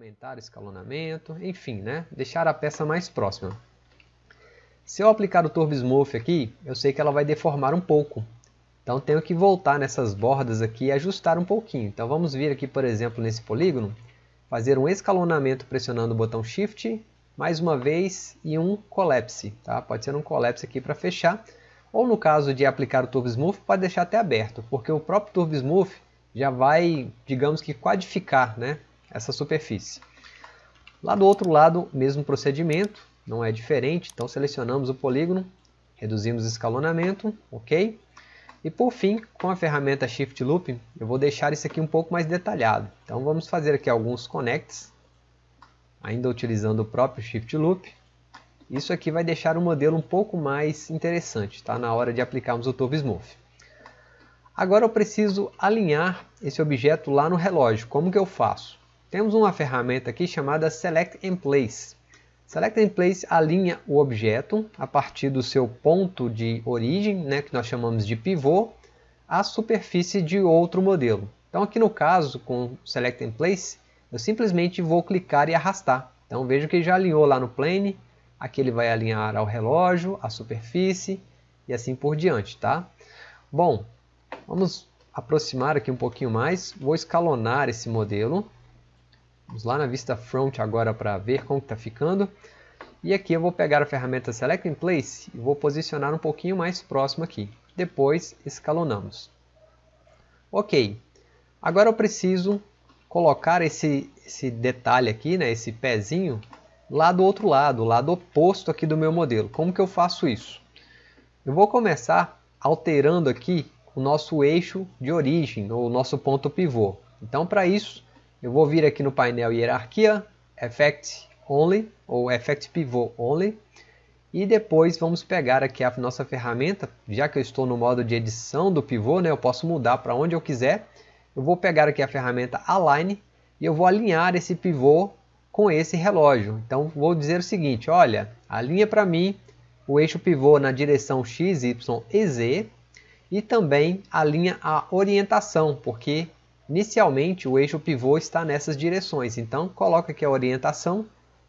aumentar o escalonamento, enfim, né? deixar a peça mais próxima. Se eu aplicar o Turbo Smooth aqui, eu sei que ela vai deformar um pouco. Então tenho que voltar nessas bordas aqui e ajustar um pouquinho. Então vamos vir aqui, por exemplo, nesse polígono, fazer um escalonamento pressionando o botão Shift, mais uma vez, e um Collapse. Tá? Pode ser um Collapse aqui para fechar. Ou no caso de aplicar o Turbo Smooth, pode deixar até aberto, porque o próprio Turbo Smooth já vai, digamos que, quadificar né, essa superfície. Lá do outro lado, mesmo procedimento, não é diferente, então selecionamos o polígono, reduzimos o escalonamento, ok? E por fim, com a ferramenta Shift Loop, eu vou deixar isso aqui um pouco mais detalhado. Então vamos fazer aqui alguns connects, ainda utilizando o próprio Shift Loop. Isso aqui vai deixar o modelo um pouco mais interessante, tá? na hora de aplicarmos o Turbo Smooth. Agora eu preciso alinhar esse objeto lá no relógio. Como que eu faço? Temos uma ferramenta aqui chamada Select and Place. Select and Place alinha o objeto a partir do seu ponto de origem, né, que nós chamamos de pivô, à superfície de outro modelo. Então aqui no caso, com Select and Place, eu simplesmente vou clicar e arrastar. Então veja que já alinhou lá no plane, aqui ele vai alinhar ao relógio, à superfície e assim por diante. Tá? Bom, Vamos aproximar aqui um pouquinho mais. Vou escalonar esse modelo. Vamos lá na vista front agora para ver como está ficando. E aqui eu vou pegar a ferramenta Select in Place e vou posicionar um pouquinho mais próximo aqui. Depois escalonamos. Ok. Agora eu preciso colocar esse, esse detalhe aqui, né, esse pezinho, lá do outro lado, lado oposto aqui do meu modelo. Como que eu faço isso? Eu vou começar alterando aqui o nosso eixo de origem, o nosso ponto pivô. Então, para isso, eu vou vir aqui no painel Hierarquia, Effect Only, ou Effect Pivot Only, e depois vamos pegar aqui a nossa ferramenta, já que eu estou no modo de edição do pivô, né, eu posso mudar para onde eu quiser. Eu vou pegar aqui a ferramenta Align e eu vou alinhar esse pivô com esse relógio. Então vou dizer o seguinte, olha, alinha para mim o eixo pivô na direção X, Y e Z e também alinha a orientação, porque inicialmente o eixo pivô está nessas direções. Então coloca aqui a orientação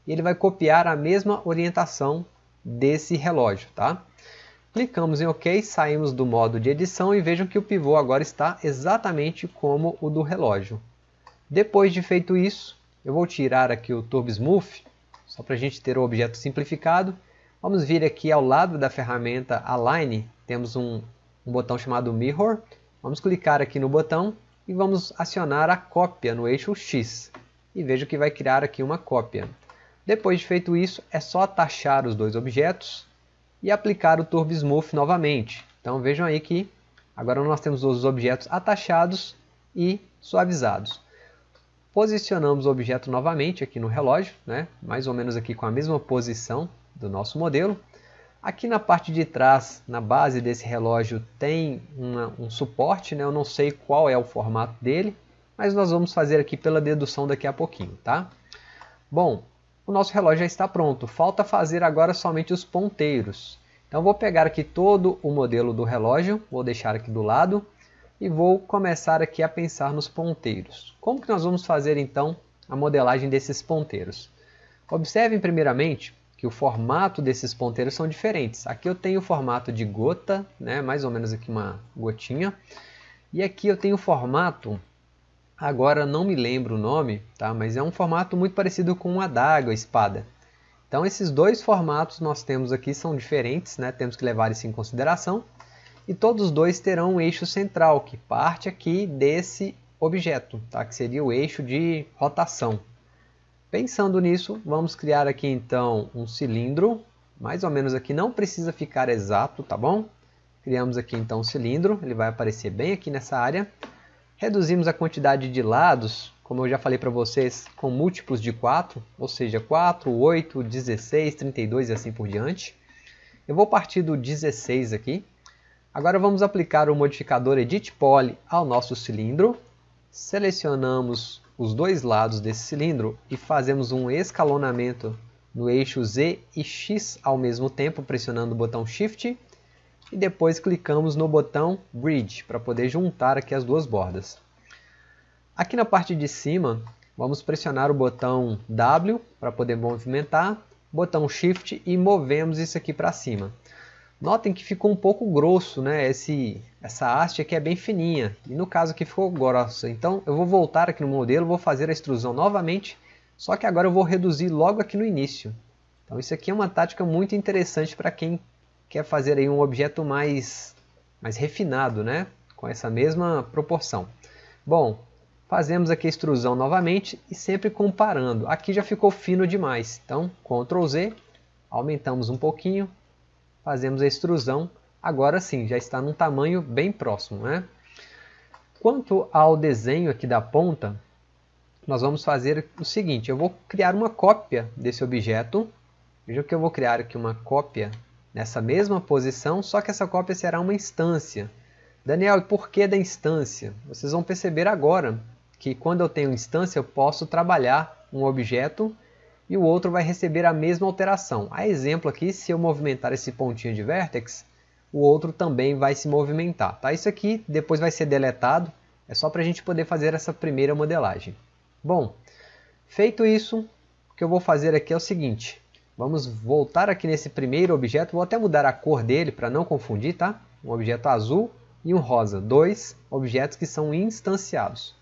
e ele vai copiar a mesma orientação desse relógio. Tá? Clicamos em OK, saímos do modo de edição e vejam que o pivô agora está exatamente como o do relógio. Depois de feito isso, eu vou tirar aqui o Turbo Smooth, só para a gente ter o objeto simplificado. Vamos vir aqui ao lado da ferramenta Align, temos um um botão chamado Mirror. Vamos clicar aqui no botão e vamos acionar a cópia no eixo X. E veja que vai criar aqui uma cópia. Depois de feito isso, é só atachar os dois objetos e aplicar o Turbo Smooth novamente. Então vejam aí que agora nós temos os objetos atachados e suavizados. Posicionamos o objeto novamente aqui no relógio, né? mais ou menos aqui com a mesma posição do nosso modelo. Aqui na parte de trás, na base desse relógio, tem uma, um suporte, né? eu não sei qual é o formato dele, mas nós vamos fazer aqui pela dedução daqui a pouquinho. Tá? Bom, o nosso relógio já está pronto, falta fazer agora somente os ponteiros. Então vou pegar aqui todo o modelo do relógio, vou deixar aqui do lado e vou começar aqui a pensar nos ponteiros. Como que nós vamos fazer então a modelagem desses ponteiros? Observem primeiramente que o formato desses ponteiros são diferentes. Aqui eu tenho o formato de gota, né, mais ou menos aqui uma gotinha. E aqui eu tenho o formato, agora não me lembro o nome, tá, mas é um formato muito parecido com uma adaga, espada. Então esses dois formatos nós temos aqui são diferentes, né, temos que levar isso em consideração. E todos dois terão um eixo central, que parte aqui desse objeto, tá, que seria o eixo de rotação. Pensando nisso, vamos criar aqui então um cilindro, mais ou menos aqui, não precisa ficar exato, tá bom? Criamos aqui então um cilindro, ele vai aparecer bem aqui nessa área. Reduzimos a quantidade de lados, como eu já falei para vocês, com múltiplos de 4, ou seja, 4, 8, 16, 32 e assim por diante. Eu vou partir do 16 aqui. Agora vamos aplicar o modificador Edit Poly ao nosso cilindro. Selecionamos os dois lados desse cilindro e fazemos um escalonamento no eixo Z e X ao mesmo tempo, pressionando o botão Shift e depois clicamos no botão Bridge para poder juntar aqui as duas bordas. Aqui na parte de cima Vamos pressionar o botão W para poder movimentar, botão Shift e movemos isso aqui para cima. Notem que ficou um pouco grosso, né? Esse, essa haste aqui é bem fininha, e no caso aqui ficou grossa. Então eu vou voltar aqui no modelo, vou fazer a extrusão novamente, só que agora eu vou reduzir logo aqui no início. Então isso aqui é uma tática muito interessante para quem quer fazer aí um objeto mais, mais refinado, né? Com essa mesma proporção. Bom, fazemos aqui a extrusão novamente e sempre comparando. Aqui já ficou fino demais, então Ctrl Z, aumentamos um pouquinho, fazemos a extrusão, agora sim, já está num tamanho bem próximo. Né? Quanto ao desenho aqui da ponta, nós vamos fazer o seguinte, eu vou criar uma cópia desse objeto, veja que eu vou criar aqui uma cópia nessa mesma posição, só que essa cópia será uma instância. Daniel, e por que da instância? Vocês vão perceber agora que quando eu tenho instância eu posso trabalhar um objeto e o outro vai receber a mesma alteração. A exemplo aqui, se eu movimentar esse pontinho de vertex, o outro também vai se movimentar. Tá? Isso aqui depois vai ser deletado, é só para a gente poder fazer essa primeira modelagem. Bom, feito isso, o que eu vou fazer aqui é o seguinte. Vamos voltar aqui nesse primeiro objeto, vou até mudar a cor dele para não confundir, tá? Um objeto azul e um rosa, dois objetos que são instanciados.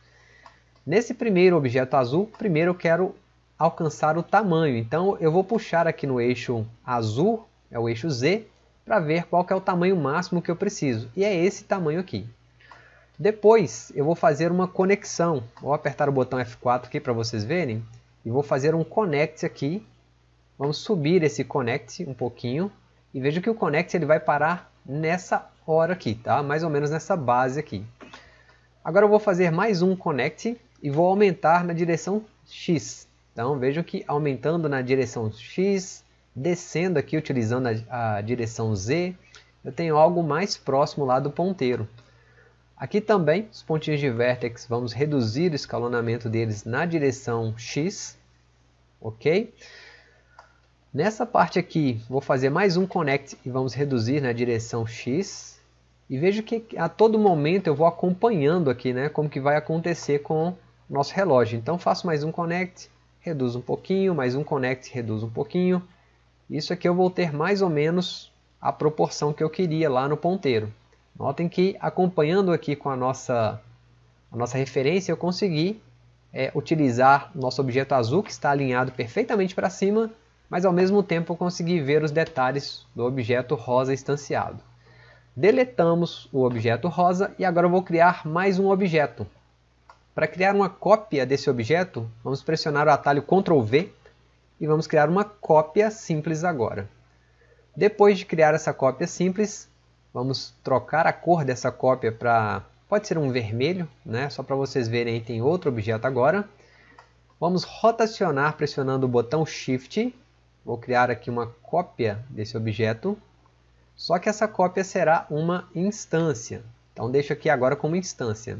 Nesse primeiro objeto azul, primeiro eu quero alcançar o tamanho. Então eu vou puxar aqui no eixo azul, é o eixo Z, para ver qual é o tamanho máximo que eu preciso. E é esse tamanho aqui. Depois eu vou fazer uma conexão. Vou apertar o botão F4 aqui para vocês verem. E vou fazer um connect aqui. Vamos subir esse connect um pouquinho. E veja que o connect ele vai parar nessa hora aqui, tá? mais ou menos nessa base aqui. Agora eu vou fazer mais um connect e vou aumentar na direção X. Então vejam que aumentando na direção X, descendo aqui utilizando a, a direção Z, eu tenho algo mais próximo lá do ponteiro. Aqui também, os pontinhos de vértex, vamos reduzir o escalonamento deles na direção X, ok? Nessa parte aqui, vou fazer mais um connect e vamos reduzir na direção X. E vejo que a todo momento eu vou acompanhando aqui, né, como que vai acontecer com o nosso relógio. Então faço mais um connect, reduz um pouquinho, mais um connect, reduz um pouquinho. Isso aqui eu vou ter mais ou menos a proporção que eu queria lá no ponteiro. Notem que acompanhando aqui com a nossa, a nossa referência eu consegui é, utilizar nosso objeto azul que está alinhado perfeitamente para cima, mas ao mesmo tempo eu consegui ver os detalhes do objeto rosa instanciado. Deletamos o objeto rosa e agora eu vou criar mais um objeto. Para criar uma cópia desse objeto, vamos pressionar o atalho Ctrl V e vamos criar uma cópia simples agora. Depois de criar essa cópia simples, vamos trocar a cor dessa cópia para, pode ser um vermelho, né? só para vocês verem, aí tem outro objeto agora. Vamos rotacionar pressionando o botão Shift, vou criar aqui uma cópia desse objeto, só que essa cópia será uma instância, então deixo aqui agora como instância.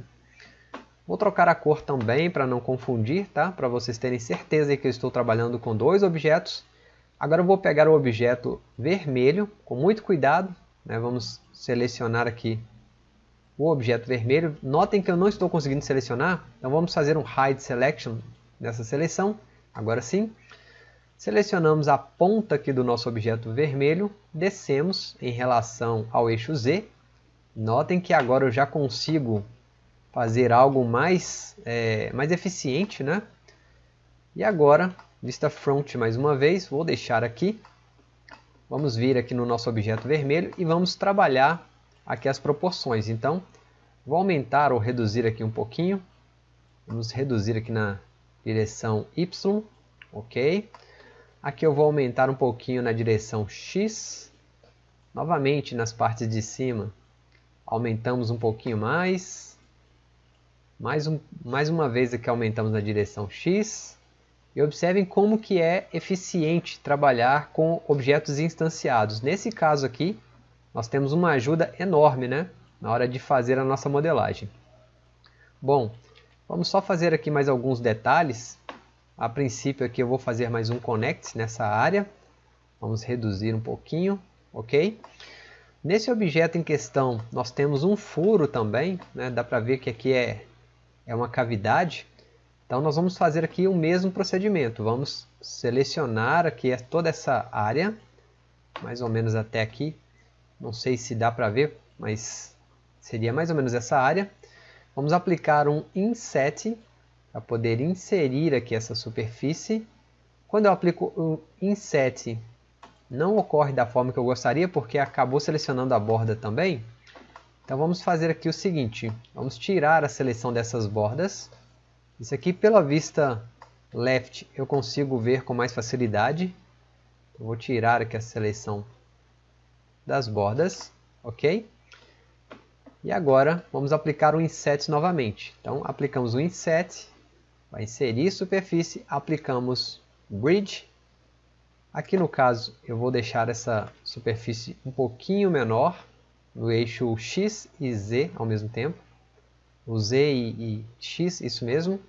Vou trocar a cor também para não confundir, tá? Para vocês terem certeza que eu estou trabalhando com dois objetos. Agora eu vou pegar o objeto vermelho, com muito cuidado. Né? Vamos selecionar aqui o objeto vermelho. Notem que eu não estou conseguindo selecionar, então vamos fazer um Hide Selection nessa seleção. Agora sim. Selecionamos a ponta aqui do nosso objeto vermelho, descemos em relação ao eixo Z. Notem que agora eu já consigo fazer algo mais, é, mais eficiente, né? E agora, vista front mais uma vez, vou deixar aqui. Vamos vir aqui no nosso objeto vermelho e vamos trabalhar aqui as proporções. Então, vou aumentar ou reduzir aqui um pouquinho. Vamos reduzir aqui na direção Y, ok? Aqui eu vou aumentar um pouquinho na direção X. Novamente nas partes de cima, aumentamos um pouquinho mais. Mais, um, mais uma vez aqui aumentamos na direção X. E observem como que é eficiente trabalhar com objetos instanciados. Nesse caso aqui, nós temos uma ajuda enorme né, na hora de fazer a nossa modelagem. Bom, vamos só fazer aqui mais alguns detalhes. A princípio aqui eu vou fazer mais um connect nessa área. Vamos reduzir um pouquinho, ok? Nesse objeto em questão, nós temos um furo também, né? dá para ver que aqui é é uma cavidade. Então nós vamos fazer aqui o mesmo procedimento. Vamos selecionar aqui toda essa área, mais ou menos até aqui. Não sei se dá para ver, mas seria mais ou menos essa área. Vamos aplicar um inset para poder inserir aqui essa superfície. Quando eu aplico o inset, não ocorre da forma que eu gostaria, porque acabou selecionando a borda também. Então vamos fazer aqui o seguinte, vamos tirar a seleção dessas bordas isso aqui pela vista left eu consigo ver com mais facilidade. Eu vou tirar aqui a seleção das bordas, ok? E agora vamos aplicar o inset novamente. Então aplicamos o inset, vai inserir superfície, aplicamos bridge. Aqui no caso eu vou deixar essa superfície um pouquinho menor, no eixo X e Z ao mesmo tempo o Z e, e X, isso mesmo.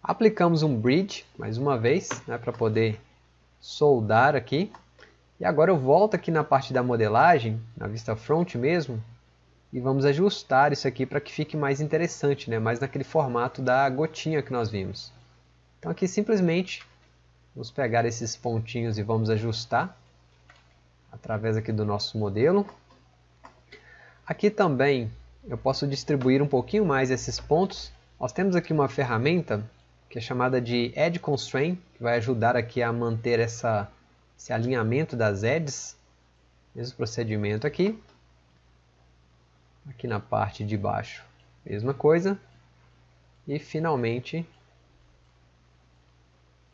Aplicamos um bridge, mais uma vez, né, para poder soldar aqui. E agora eu volto aqui na parte da modelagem, na vista front mesmo, e vamos ajustar isso aqui para que fique mais interessante, né, mais naquele formato da gotinha que nós vimos. Então aqui simplesmente vamos pegar esses pontinhos e vamos ajustar através aqui do nosso modelo. Aqui também eu posso distribuir um pouquinho mais esses pontos. Nós temos aqui uma ferramenta que é chamada de Edge Constraint, que vai ajudar aqui a manter essa, esse alinhamento das edges. Mesmo procedimento aqui. Aqui na parte de baixo, mesma coisa. E finalmente,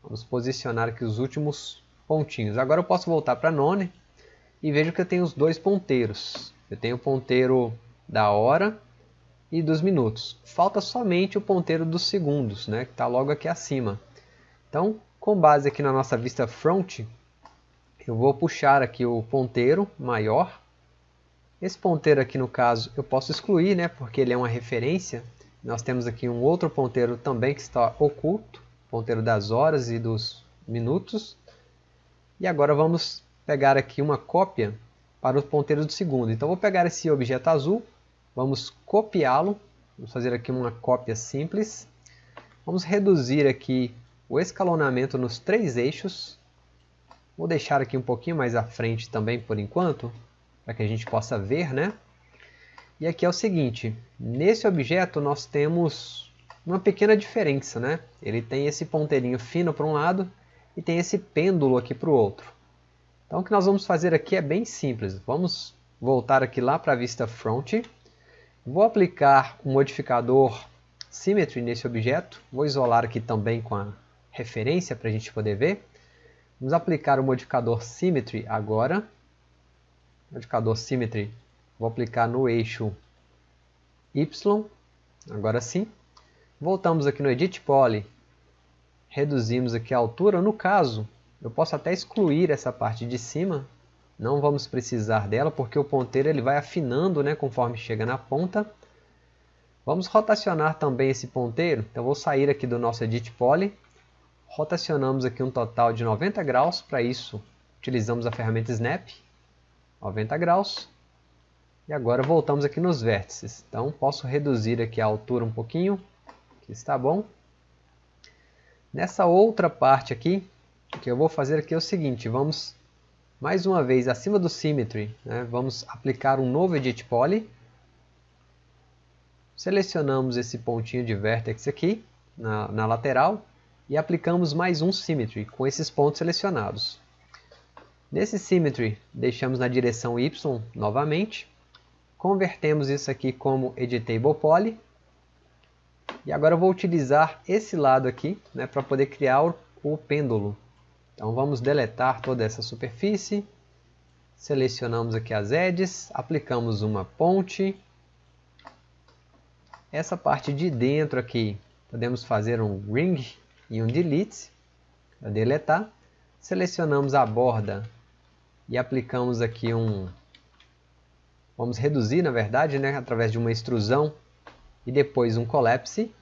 vamos posicionar aqui os últimos pontinhos. Agora eu posso voltar para None e vejo que eu tenho os dois ponteiros. Eu tenho o ponteiro da hora e dos minutos. Falta somente o ponteiro dos segundos, né, que está logo aqui acima. Então, com base aqui na nossa vista front, eu vou puxar aqui o ponteiro maior. Esse ponteiro aqui no caso eu posso excluir, né, porque ele é uma referência. Nós temos aqui um outro ponteiro também que está oculto, ponteiro das horas e dos minutos. E agora vamos pegar aqui uma cópia para o ponteiro do segundo. Então vou pegar esse objeto azul, Vamos copiá-lo. Vamos fazer aqui uma cópia simples. Vamos reduzir aqui o escalonamento nos três eixos. Vou deixar aqui um pouquinho mais à frente também por enquanto, para que a gente possa ver, né? E aqui é o seguinte, nesse objeto nós temos uma pequena diferença, né? Ele tem esse ponteirinho fino para um lado e tem esse pêndulo aqui para o outro. Então o que nós vamos fazer aqui é bem simples. Vamos voltar aqui lá para a vista front. Vou aplicar o modificador Symmetry nesse objeto. Vou isolar aqui também com a referência para a gente poder ver. Vamos aplicar o modificador Symmetry agora. Modificador Symmetry, vou aplicar no eixo Y. Agora sim. Voltamos aqui no Edit Poly. Reduzimos aqui a altura. No caso, eu posso até excluir essa parte de cima não vamos precisar dela porque o ponteiro ele vai afinando né, conforme chega na ponta. Vamos rotacionar também esse ponteiro. Então vou sair aqui do nosso Edit Poly. Rotacionamos aqui um total de 90 graus. Para isso utilizamos a ferramenta Snap. 90 graus. E agora voltamos aqui nos vértices. Então posso reduzir aqui a altura um pouquinho. Que está bom. Nessa outra parte aqui, o que eu vou fazer aqui é o seguinte. Vamos mais uma vez, acima do Symmetry, né, vamos aplicar um novo Edit Poly. Selecionamos esse pontinho de Vertex aqui, na, na lateral, e aplicamos mais um Symmetry, com esses pontos selecionados. Nesse Symmetry, deixamos na direção Y novamente, convertemos isso aqui como Editable Poly, e agora eu vou utilizar esse lado aqui né, para poder criar o, o pêndulo. Então vamos deletar toda essa superfície, selecionamos aqui as edges, aplicamos uma ponte. Essa parte de dentro aqui, podemos fazer um ring e um delete, para deletar. Selecionamos a borda e aplicamos aqui um... Vamos reduzir, na verdade, né, através de uma extrusão e depois um collapse,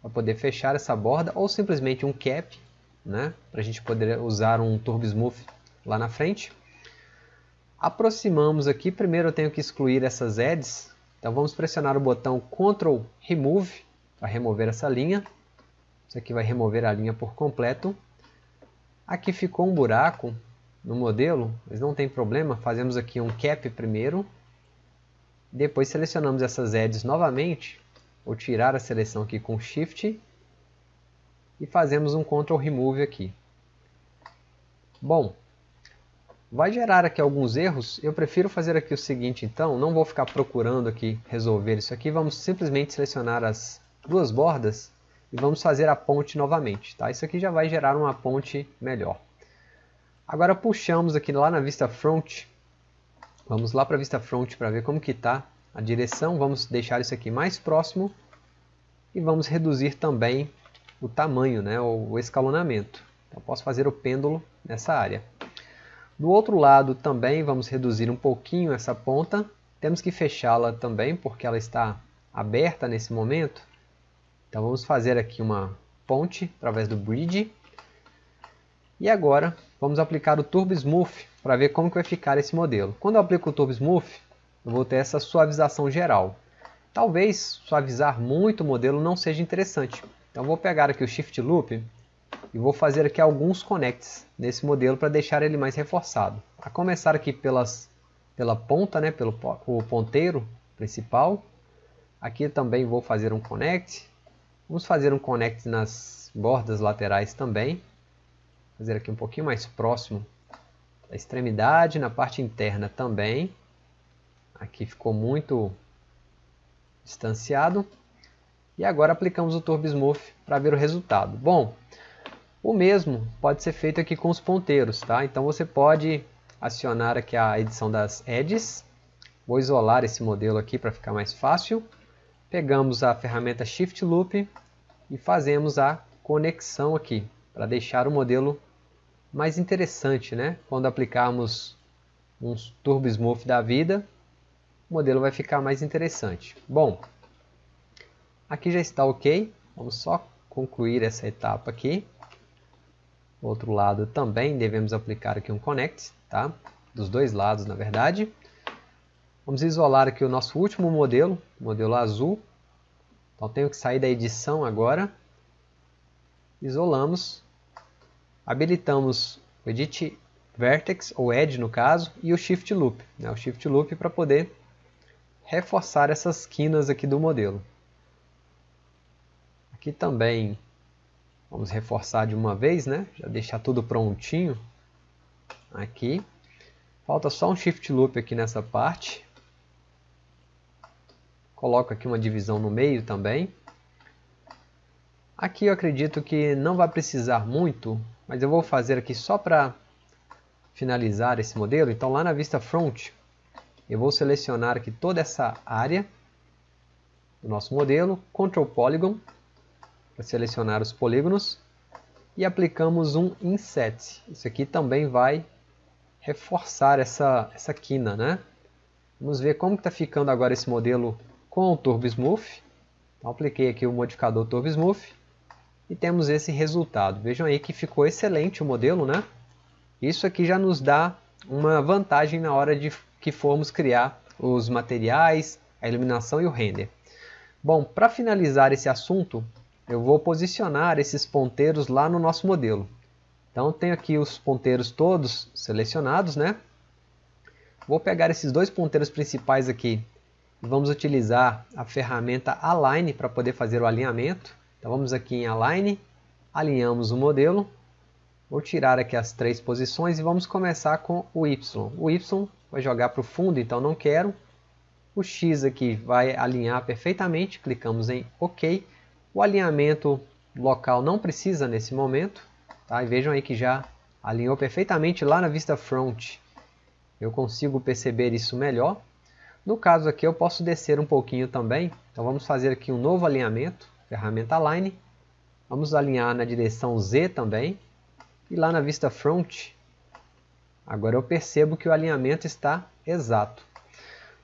para poder fechar essa borda, ou simplesmente um cap, né? para a gente poder usar um Turbo Smooth lá na frente. Aproximamos aqui, primeiro eu tenho que excluir essas edges, então vamos pressionar o botão Ctrl Remove para remover essa linha. Isso aqui vai remover a linha por completo. Aqui ficou um buraco no modelo, mas não tem problema. Fazemos aqui um cap primeiro. Depois selecionamos essas edges novamente. Vou tirar a seleção aqui com Shift. E fazemos um Ctrl Remove aqui. Bom, vai gerar aqui alguns erros. Eu prefiro fazer aqui o seguinte então. Não vou ficar procurando aqui resolver isso aqui. Vamos simplesmente selecionar as duas bordas e vamos fazer a ponte novamente. Tá? Isso aqui já vai gerar uma ponte melhor. Agora puxamos aqui lá na vista front. Vamos lá para a vista front para ver como que está a direção. Vamos deixar isso aqui mais próximo. E vamos reduzir também o tamanho, né, o escalonamento. Então posso fazer o pêndulo nessa área. Do outro lado também vamos reduzir um pouquinho essa ponta. Temos que fechá-la também porque ela está aberta nesse momento. Então vamos fazer aqui uma ponte através do bridge. E agora vamos aplicar o Turbo Smooth para ver como que vai ficar esse modelo. Quando eu aplico o Turbo Smooth, eu vou ter essa suavização geral. Talvez suavizar muito o modelo não seja interessante. Então vou pegar aqui o Shift Loop e vou fazer aqui alguns connects nesse modelo para deixar ele mais reforçado. A começar aqui pelas, pela ponta, né, pelo o ponteiro principal. Aqui também vou fazer um connect. Vamos fazer um connect nas bordas laterais também. Fazer aqui um pouquinho mais próximo da extremidade, na parte interna também. Aqui ficou muito distanciado. E agora aplicamos o Turbo Smooth para ver o resultado. Bom, o mesmo pode ser feito aqui com os ponteiros, tá? Então você pode acionar aqui a edição das edges. Vou isolar esse modelo aqui para ficar mais fácil. Pegamos a ferramenta Shift Loop e fazemos a conexão aqui, para deixar o modelo mais interessante, né? Quando aplicarmos um Turbo Smooth da vida, o modelo vai ficar mais interessante. Bom, aqui já está ok. Vamos só concluir essa etapa aqui. Outro lado também devemos aplicar aqui um connect, tá? Dos dois lados, na verdade. Vamos isolar aqui o nosso último modelo, modelo azul. Então tenho que sair da edição agora. Isolamos. Habilitamos o Edit Vertex, ou Edge no caso, e o Shift Loop. Né? O Shift Loop para poder reforçar essas quinas aqui do modelo. Aqui também vamos reforçar de uma vez, né? Já deixar tudo prontinho. Aqui. Falta só um Shift Loop aqui nessa parte. Coloco aqui uma divisão no meio também. Aqui eu acredito que não vai precisar muito, mas eu vou fazer aqui só para finalizar esse modelo. Então lá na vista front, eu vou selecionar aqui toda essa área do nosso modelo, Ctrl Polygon, para selecionar os polígonos, e aplicamos um Inset. Isso aqui também vai reforçar essa, essa quina, né? Vamos ver como está ficando agora esse modelo com o Turbo Smooth. Então, apliquei aqui o modificador Turbo Smooth e temos esse resultado. Vejam aí que ficou excelente o modelo, né? Isso aqui já nos dá uma vantagem na hora de que formos criar os materiais, a iluminação e o render. Bom, para finalizar esse assunto, eu vou posicionar esses ponteiros lá no nosso modelo. Então tenho aqui os ponteiros todos selecionados, né? Vou pegar esses dois ponteiros principais aqui e vamos utilizar a ferramenta Align para poder fazer o alinhamento. Então vamos aqui em Align, alinhamos o modelo Vou tirar aqui as três posições e vamos começar com o Y. O Y vai jogar para o fundo, então não quero. O X aqui vai alinhar perfeitamente, clicamos em OK. O alinhamento local não precisa nesse momento. Tá? E vejam aí que já alinhou perfeitamente lá na vista front. Eu consigo perceber isso melhor. No caso aqui eu posso descer um pouquinho também. Então vamos fazer aqui um novo alinhamento, ferramenta Align. Vamos alinhar na direção Z também. E lá na vista front, agora eu percebo que o alinhamento está exato.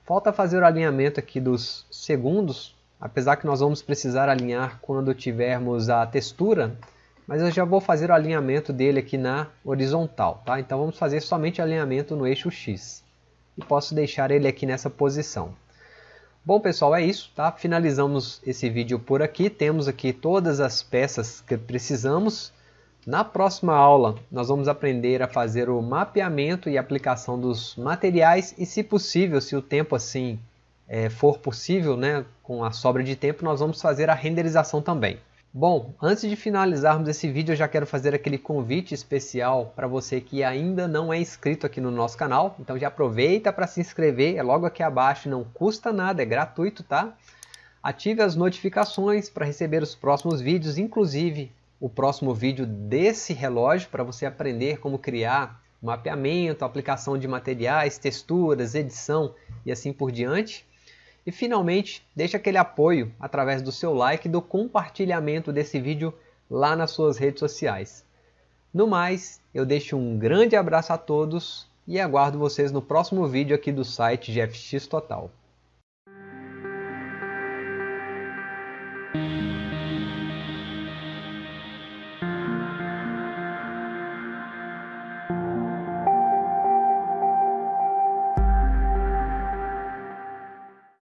Falta fazer o alinhamento aqui dos segundos, apesar que nós vamos precisar alinhar quando tivermos a textura, mas eu já vou fazer o alinhamento dele aqui na horizontal. Tá? Então vamos fazer somente alinhamento no eixo X. E posso deixar ele aqui nessa posição. Bom pessoal, é isso, tá? Finalizamos esse vídeo por aqui, temos aqui todas as peças que precisamos. Na próxima aula nós vamos aprender a fazer o mapeamento e aplicação dos materiais e se possível, se o tempo assim é, for possível, né, com a sobra de tempo, nós vamos fazer a renderização também. Bom, antes de finalizarmos esse vídeo, eu já quero fazer aquele convite especial para você que ainda não é inscrito aqui no nosso canal. Então já aproveita para se inscrever, é logo aqui abaixo, não custa nada, é gratuito, tá? Ative as notificações para receber os próximos vídeos, inclusive o próximo vídeo desse relógio, para você aprender como criar mapeamento, aplicação de materiais, texturas, edição e assim por diante. E finalmente, deixe aquele apoio através do seu like e do compartilhamento desse vídeo lá nas suas redes sociais. No mais, eu deixo um grande abraço a todos e aguardo vocês no próximo vídeo aqui do site GFX Total.